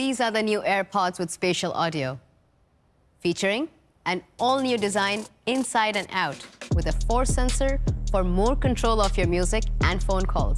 These are the new AirPods with spatial audio, featuring an all-new design inside and out with a force sensor for more control of your music and phone calls.